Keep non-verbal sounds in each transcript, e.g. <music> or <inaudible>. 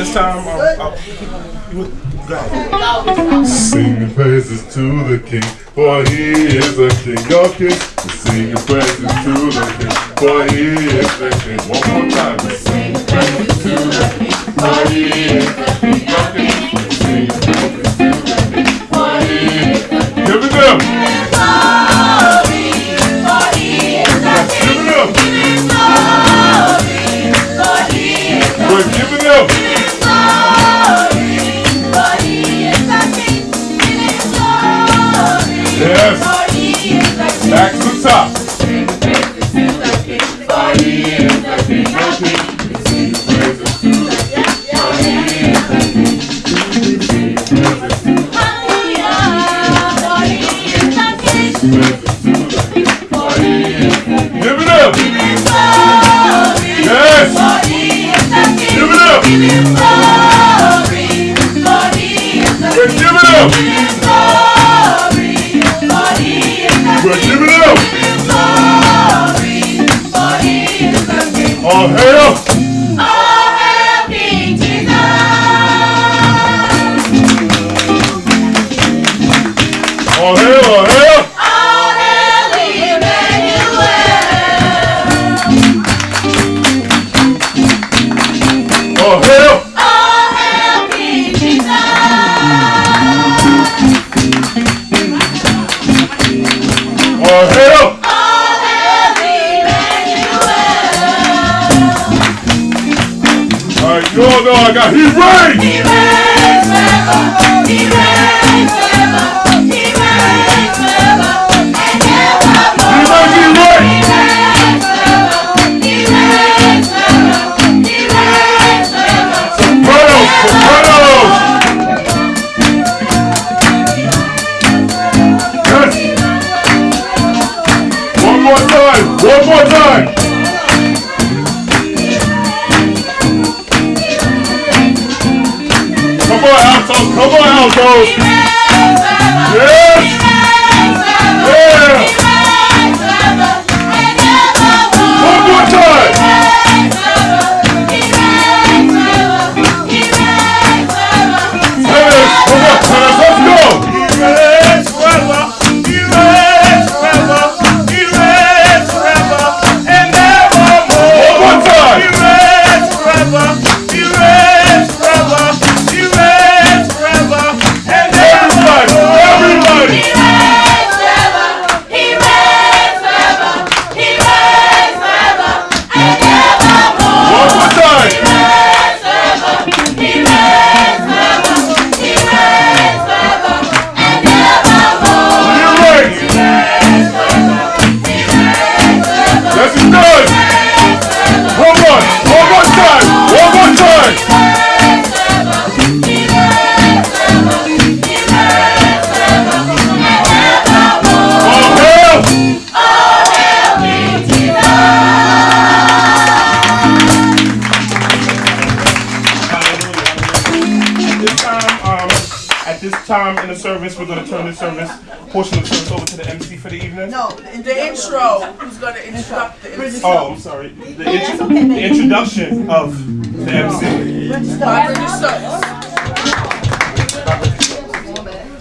this time. I'm, I'm, Sing praises to the King, for He is a King of Kings.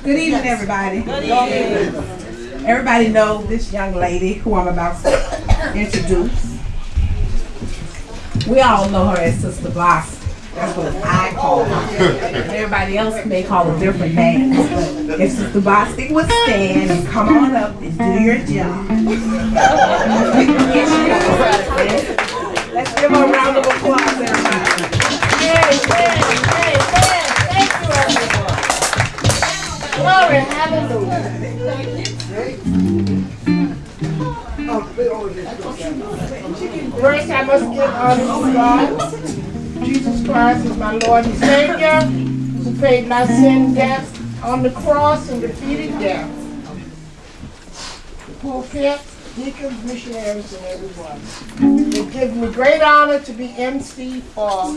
Good evening, everybody. Good evening. Everybody knows this young lady who I'm about to introduce. We all know her as Sister Boss. That's what I call her. Everybody else may call her different names. But if Sister Bostic would stand and come on up and do your job. First, I must give honor to God. Jesus Christ is my Lord and Savior, who paid my sin debt on the cross and defeated death. The pulpit, deacons, missionaries, and everyone. It gives me great honor to be MC for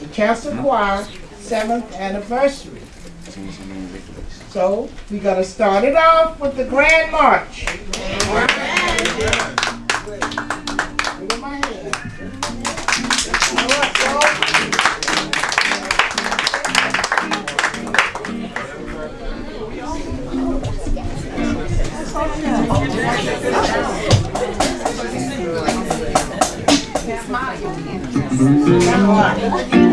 the Chancel Choir seventh anniversary. So we're gonna start it off with the Grand March. Look at Amen,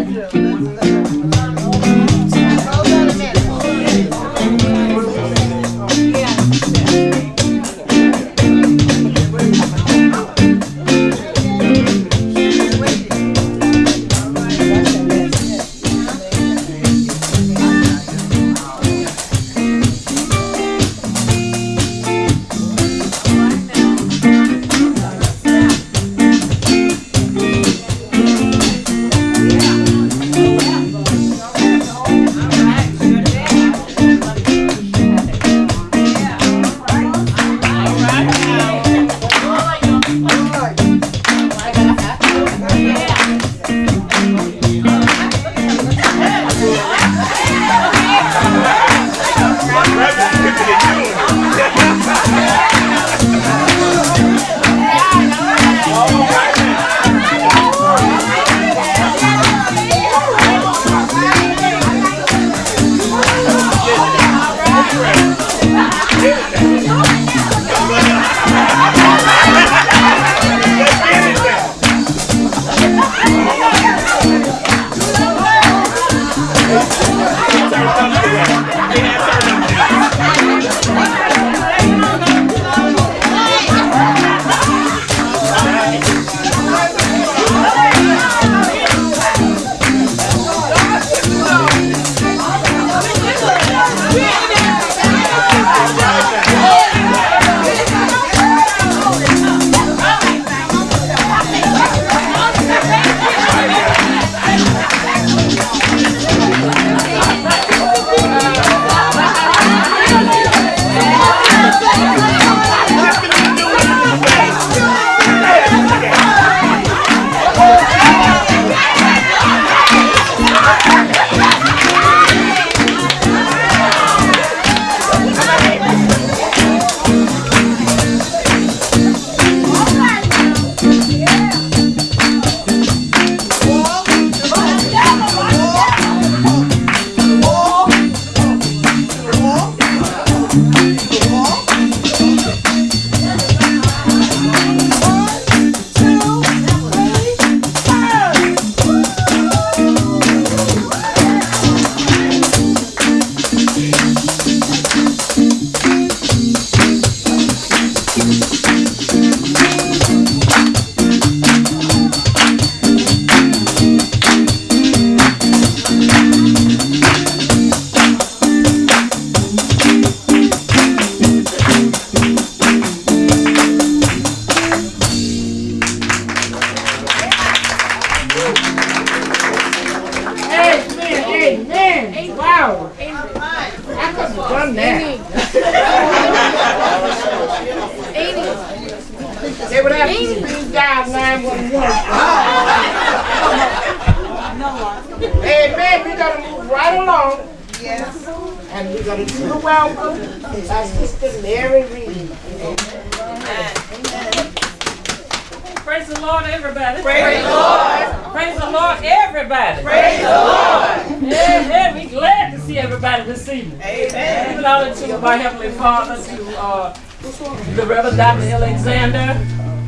They would have to speed dial 911. Amen. We're going to move right along. Yes. And we're going to do the welcome by Sister Mary Reed. Amen. Praise the Lord, everybody. Praise the Lord. Praise the Lord, everybody. Praise the Lord. Yeah, yeah, we glad to see everybody this evening. Amen. Giving honor to my Heavenly Father, to uh, the Reverend Dr. Alexander,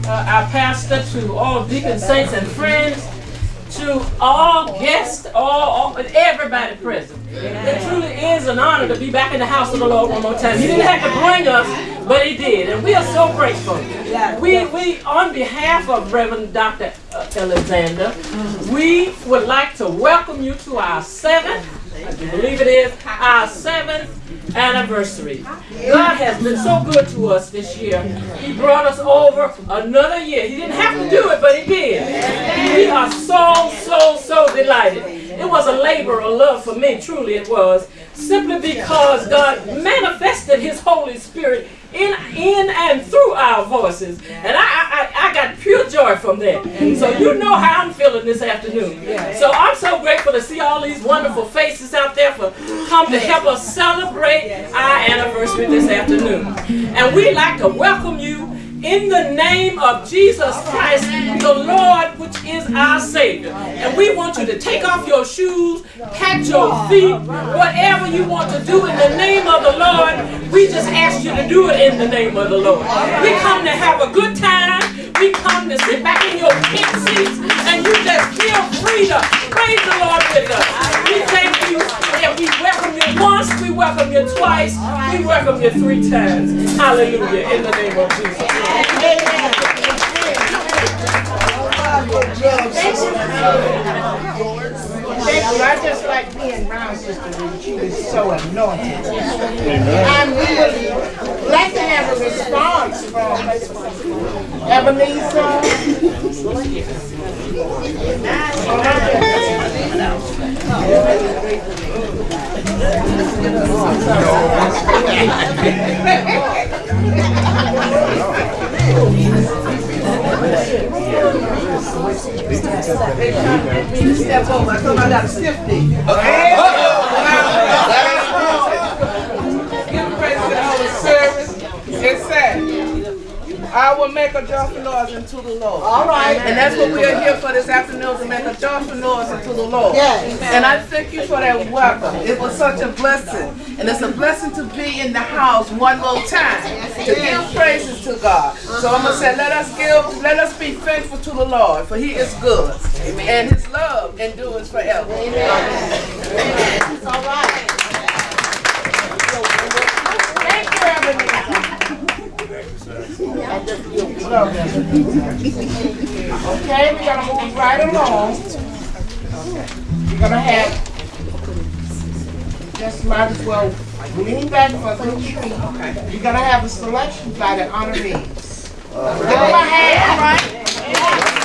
uh, our pastor, to all deacons, saints, and friends, to all guests, all, all everybody present. It truly is an honor to be back in the house of the Lord one more time. He didn't have to bring us, but he did, and we are so grateful. We, we, on behalf of Reverend Dr. Alexander, we would like to welcome you to our seventh, I believe it is, our seventh anniversary. God has been so good to us this year. He brought us over another year. He didn't have to do it, but he did. We are so, so, so delighted. It was a labor of love for me, truly it was, simply because God manifested his Holy Spirit in, in and through our voices. And I, I, I got pure joy from that. So you know how I'm feeling this afternoon. So I'm so grateful to see all these wonderful faces out there for come to help us celebrate our anniversary this afternoon. And we'd like to welcome you in the name of Jesus Christ, the Lord, which is our Savior. And we want you to take off your shoes, pat your feet, whatever you want to do in the name of the Lord. We just ask you to do it in the name of the Lord. We come to have a good time. We come to sit back in your pink seats and you just feel free to praise the Lord with us. We thank you and we welcome you once, we welcome you twice, we welcome you three times. Hallelujah. In the name of Jesus. Thank you. I just like being Sister. She so glad to have a response from Ebenezer. <laughs> Step over, I told him I got a I will make a joyful noise unto the Lord. All right. And that's what we are here for this afternoon, to make a joyful noise unto the Lord. Yes. And I thank you for that welcome. It was such a blessing. And it's a blessing to be in the house one more time, to give praises to God. So I'm going to say, let us give, let us be faithful to the Lord, for he is good. And his love endures forever. All right. Thank you, everybody. Okay, we're gonna move right along. We're gonna have, just might as well lean back for a good treat. We're gonna have a selection by the honorees. Give them a hand, right?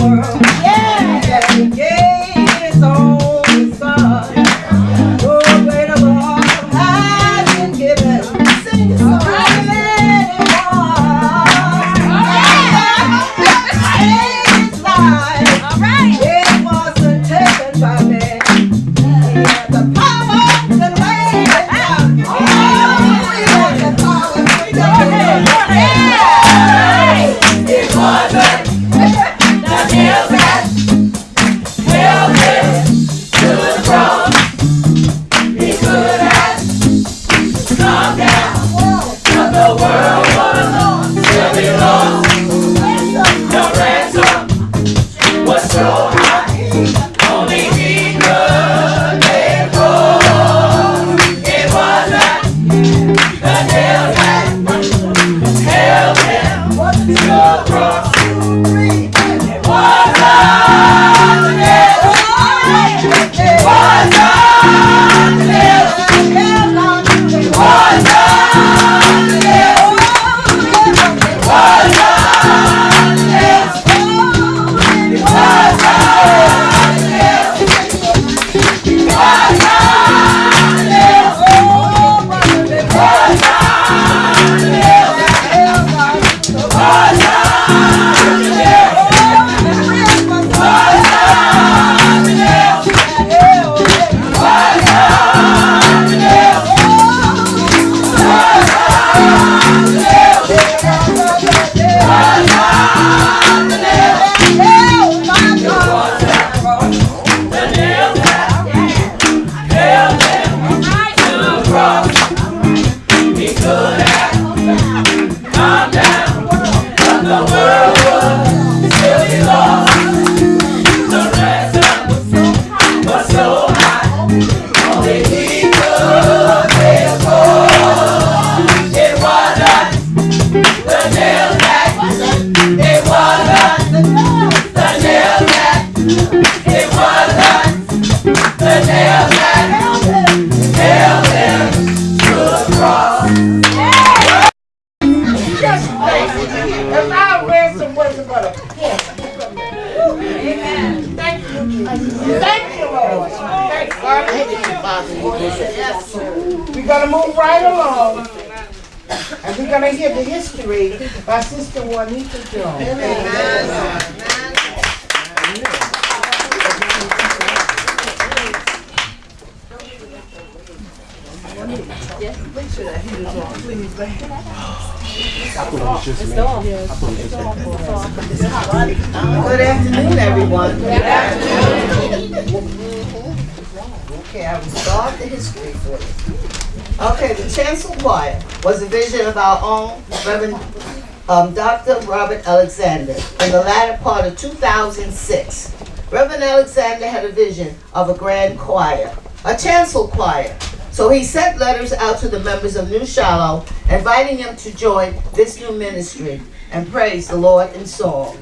world. Juanita Jones. Good afternoon, everyone. Good afternoon. Okay, I will start the history for you. Okay, the chancellor what was a vision of our own Reverend um, Dr. Robert Alexander in the latter part of 2006. Reverend Alexander had a vision of a grand choir, a chancel choir. So he sent letters out to the members of New Shiloh, inviting them to join this new ministry and praise the Lord in song.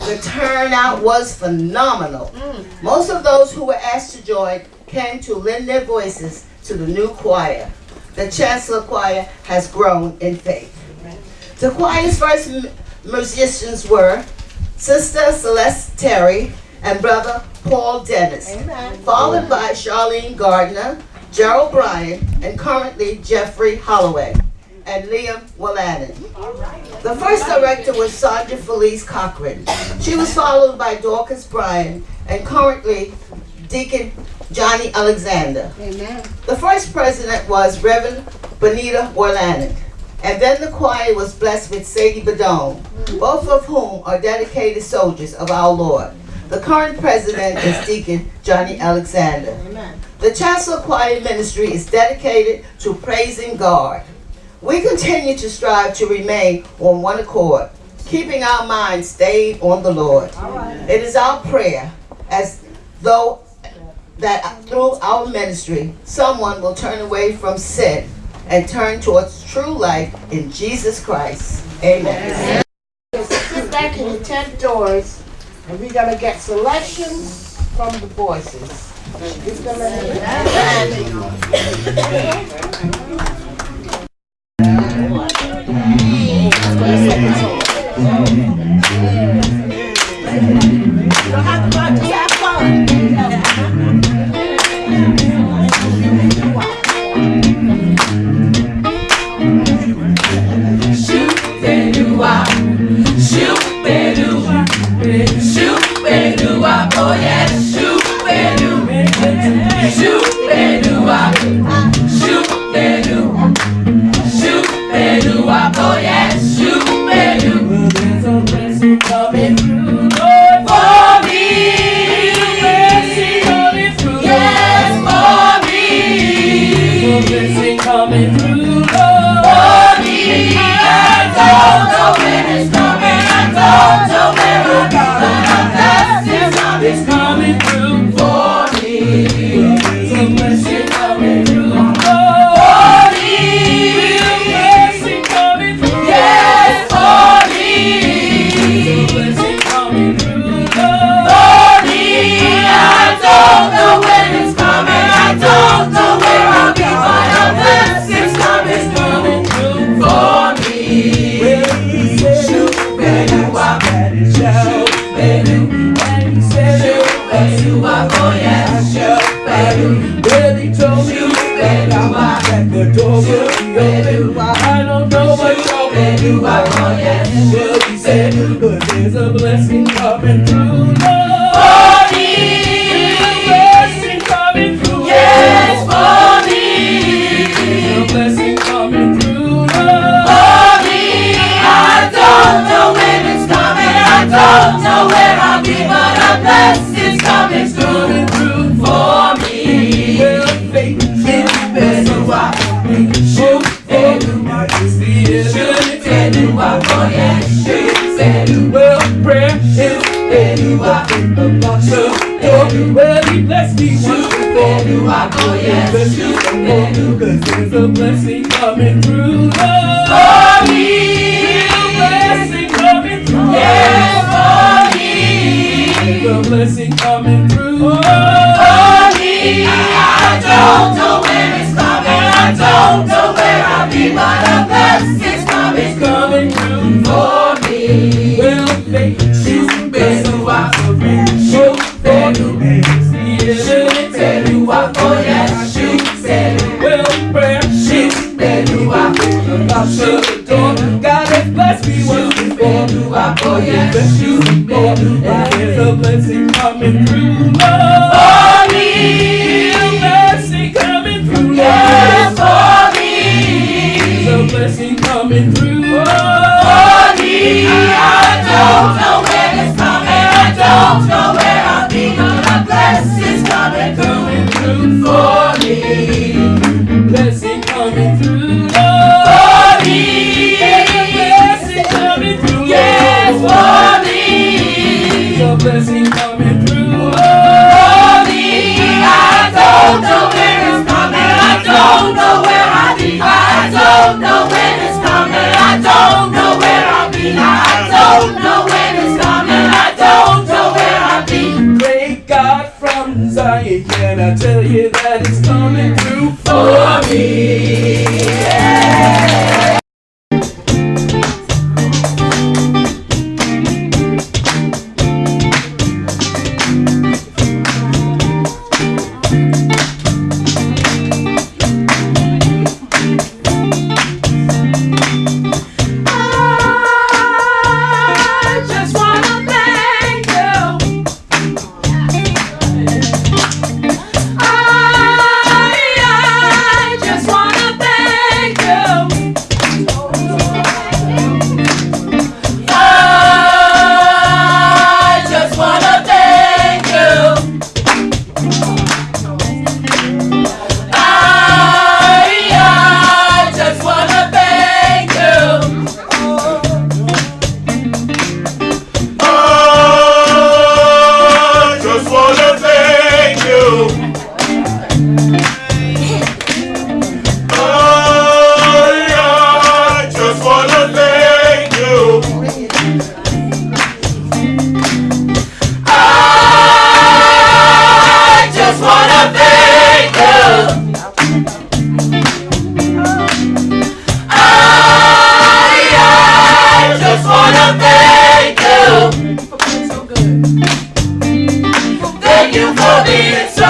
The turnout was phenomenal. Most of those who were asked to join came to lend their voices to the new choir. The Chancel Choir has grown in faith. The choir's first musicians were Sister Celeste Terry and Brother Paul Dennis, Amen. followed by Charlene Gardner, Gerald Bryan, and currently Jeffrey Holloway and Liam Walladen. The first director was Sandra Felice Cochran. She was followed by Dorcas Bryan and currently Deacon Johnny Alexander. Amen. The first president was Reverend Benita Walladen. And then the choir was blessed with Sadie Badone, mm. both of whom are dedicated soldiers of our Lord. The current president is Deacon Johnny Alexander. Amen. The Chancel Choir Ministry is dedicated to praising God. We continue to strive to remain on one accord, keeping our minds stayed on the Lord. It is our prayer as though that through our ministry, someone will turn away from sin and turn towards true life in Jesus Christ. Amen. Sit back in the tent doors, and we're gonna get selections from the voices. Coming through. Lord. For me, blessing coming through. Yes, for me. Blessing coming through. For me, I don't know when it's coming. I don't know where I'll be, but a blessing's coming, coming through for don't know when it's coming. I don't know where I'll be. I don't know when it's coming. I don't know where I'll be. Great God from Zion, can I tell you that it's coming through for me? Thank you for being so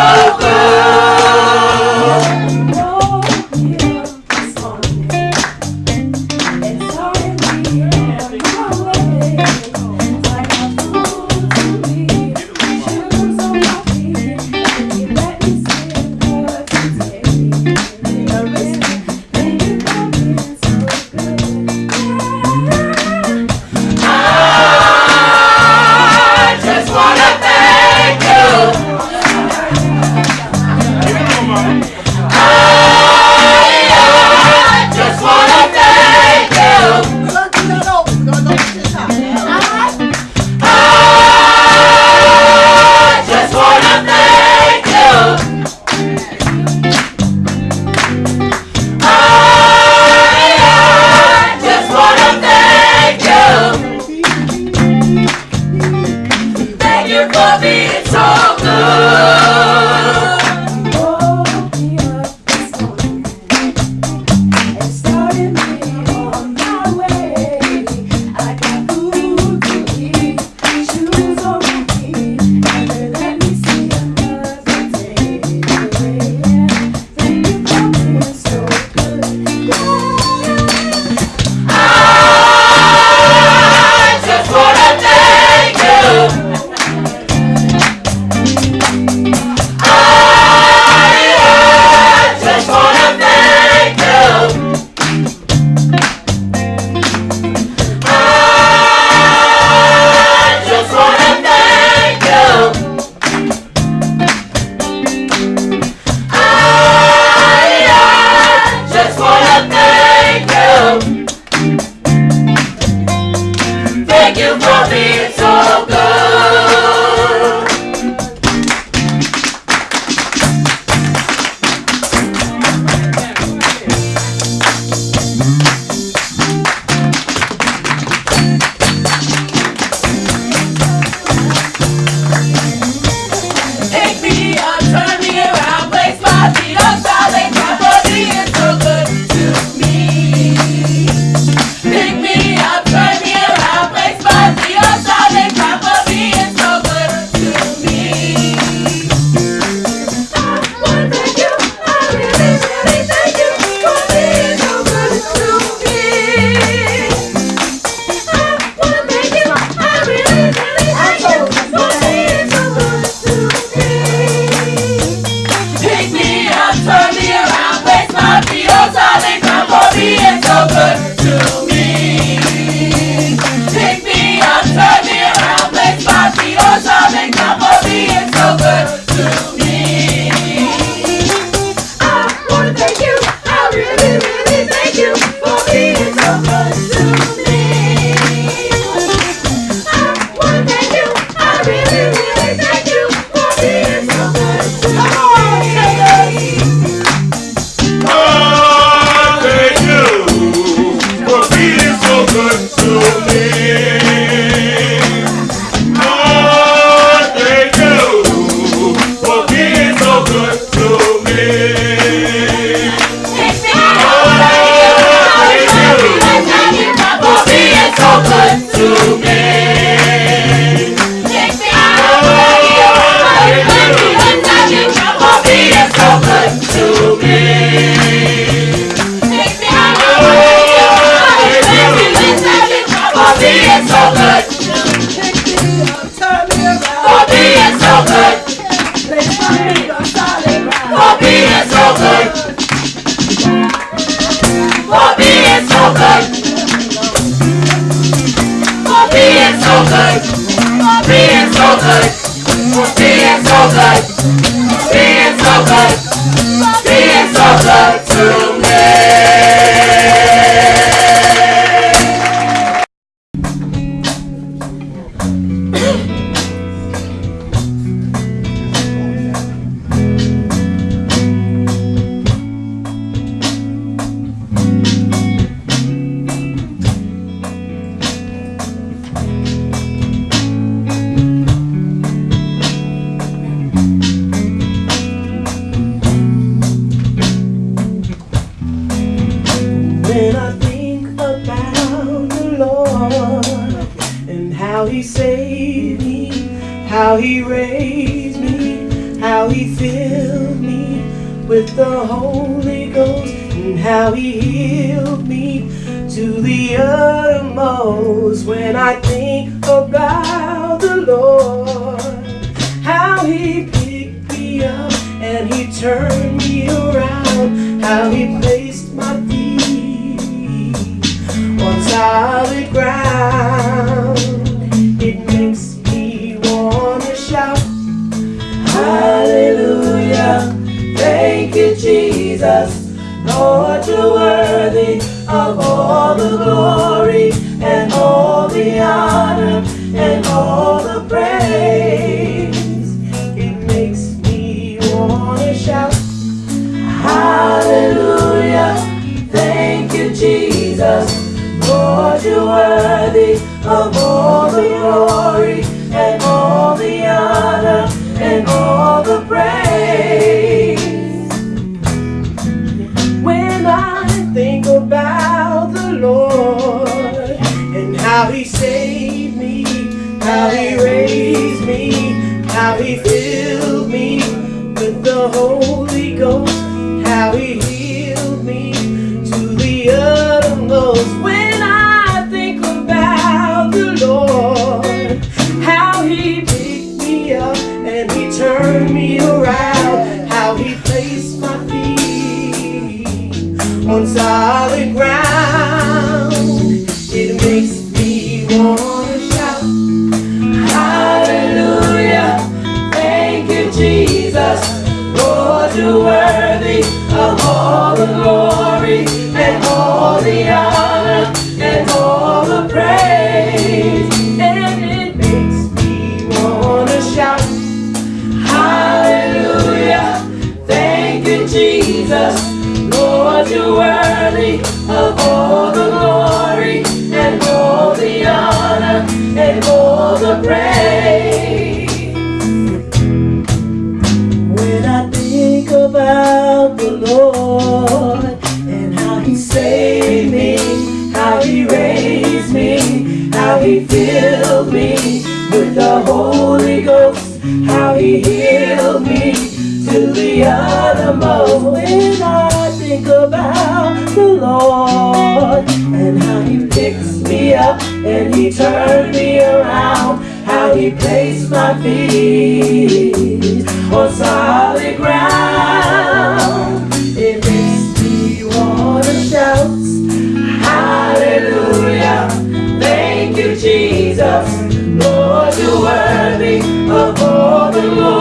of all the glory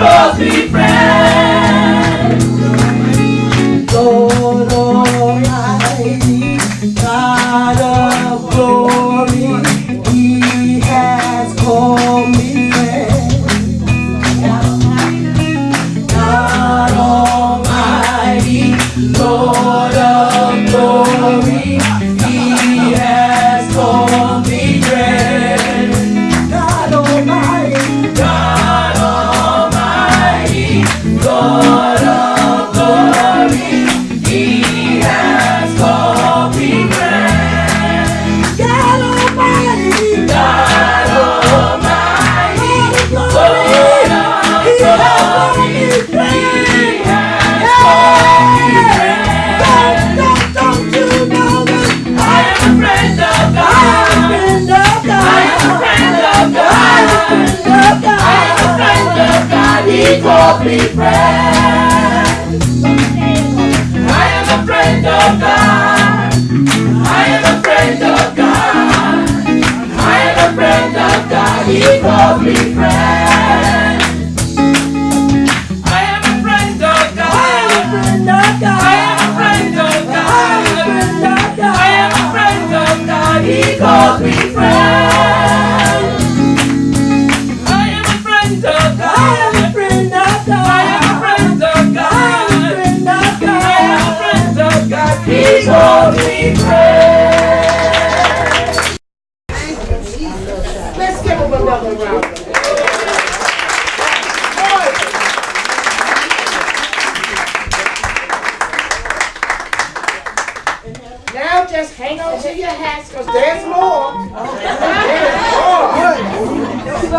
because be friends.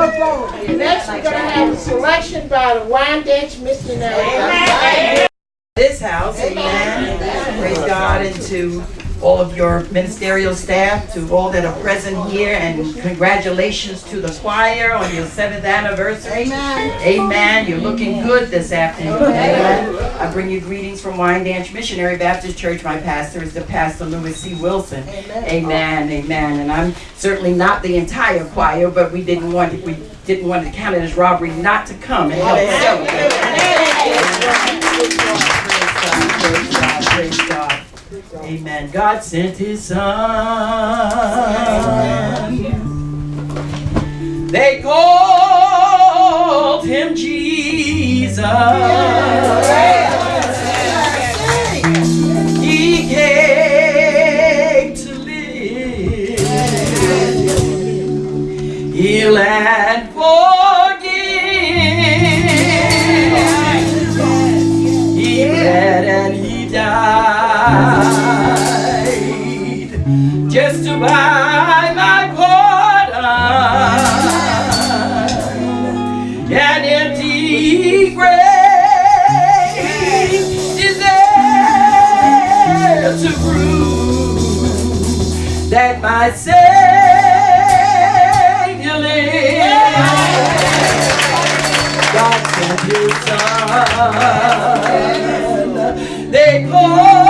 Next, we're going to have a selection by the Windex Missionary. This house, amen. Praise God into all of your ministerial staff, to all that are present here, and congratulations to the choir on your seventh anniversary. Amen. Amen. You're looking Amen. good this afternoon. Amen. I bring you greetings from Wine Dance Missionary Baptist Church. My pastor is the pastor Louis C. Wilson. Amen. Amen. Amen. And I'm certainly not the entire choir, but we didn't want we didn't want to count it as robbery not to come and help celebrate. Amen. God sent his son. They called him Jesus. He came to live, heal and forgive. He bled and he died just to buy my porter an empty grave deserves to prove that my Savior lives God sent His Son they call.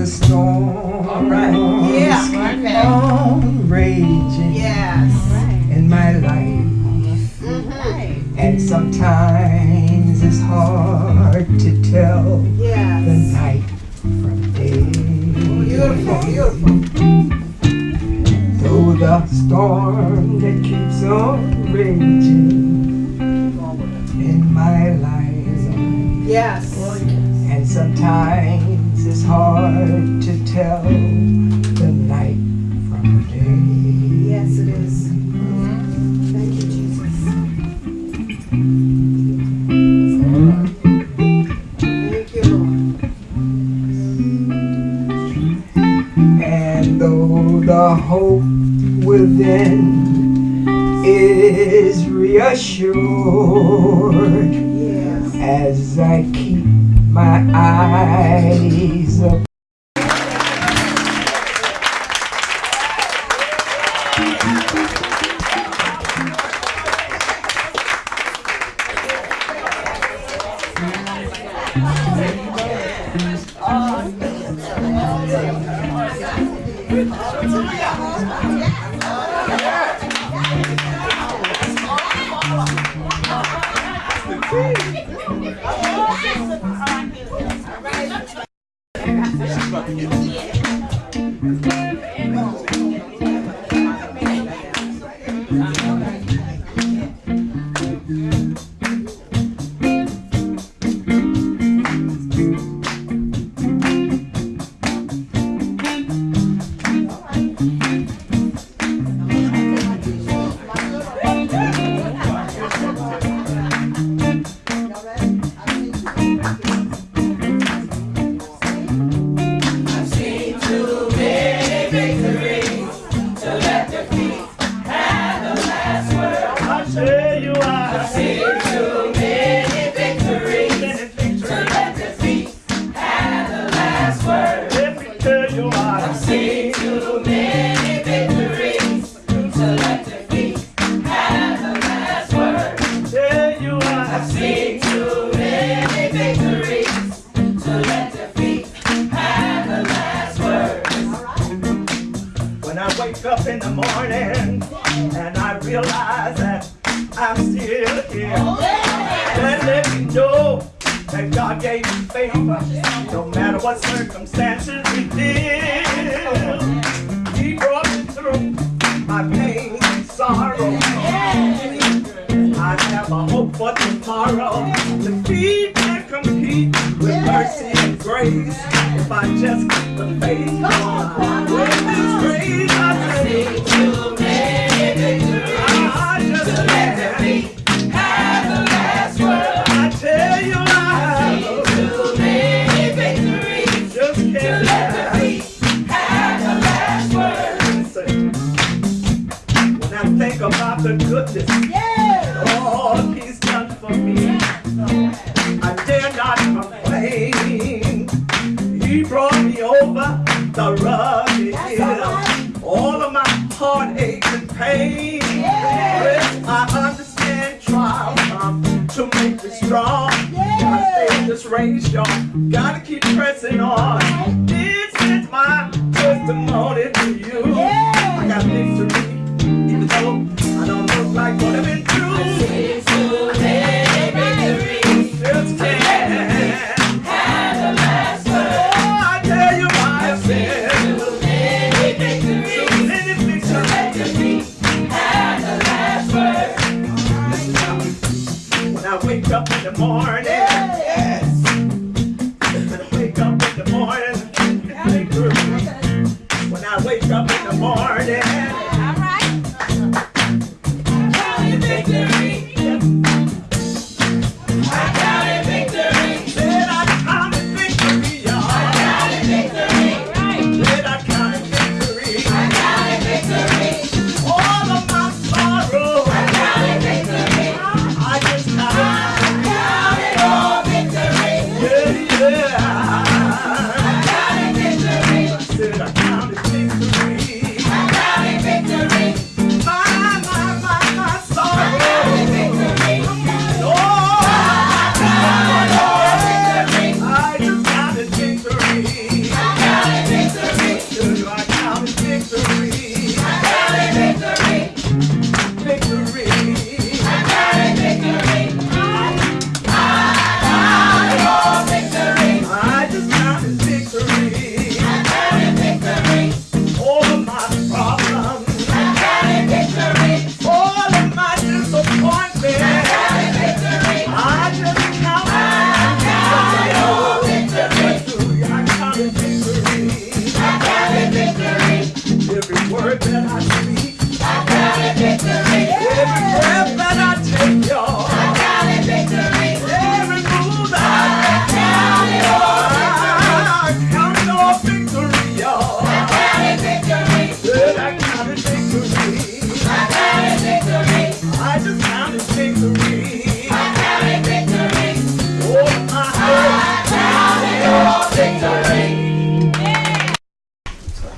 The storm. Yeah. keep on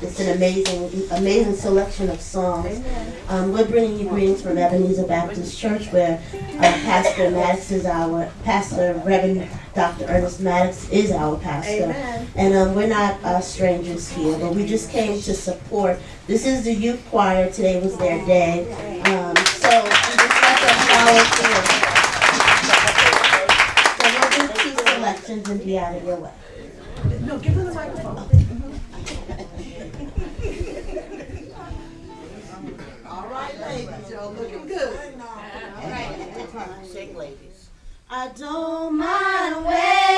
It's an amazing, amazing selection of songs. Um, we're bringing you greetings from Ebenezer Baptist Church, where uh, Pastor Maddox is our pastor. Reverend Dr. Ernest Maddox is our pastor, Amen. and um, we're not uh, strangers here, but we just came to support. This is the youth choir. Today was their day, um, so we just let them know. So we'll do two selections and be out of your way. No, give her the microphone. <laughs> All right, ladies, y'all looking good. All right. Ladies. I don't mind where.